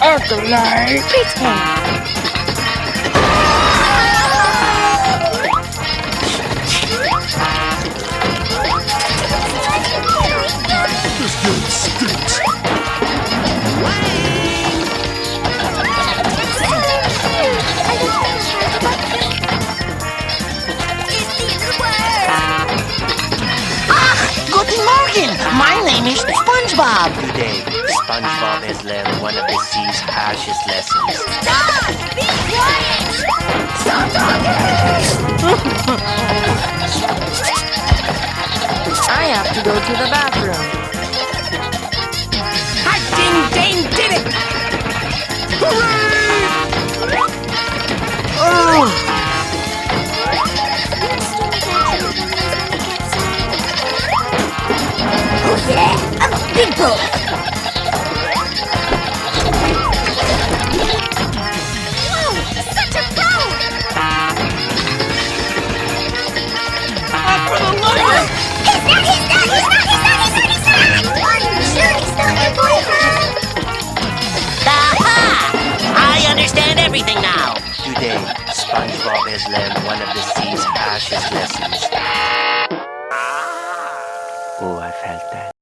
Acolyte. Pretend. This game stinks. Guten My name is SpongeBob. Today, SpongeBob has learned one of the sea's harshest lessons. Stop! Be quiet! Stop talking! I have to go to the bathroom. Yeah, I'm a big boy. Whoa, such a pro! up for the lover. He's not, he's not, he's not, he's not, he's not, he's not! Are you sure he's not your boyfriend? Aha! I understand everything now. Today, SpongeBob has learned one of the sea's harshest lessons. Ah. Oh, I felt that.